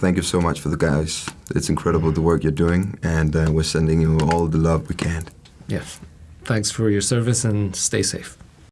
thank you so much for the guys. It's incredible the work you're doing, and uh, we're sending you all the love we can. Yes. Thanks for your service and stay safe.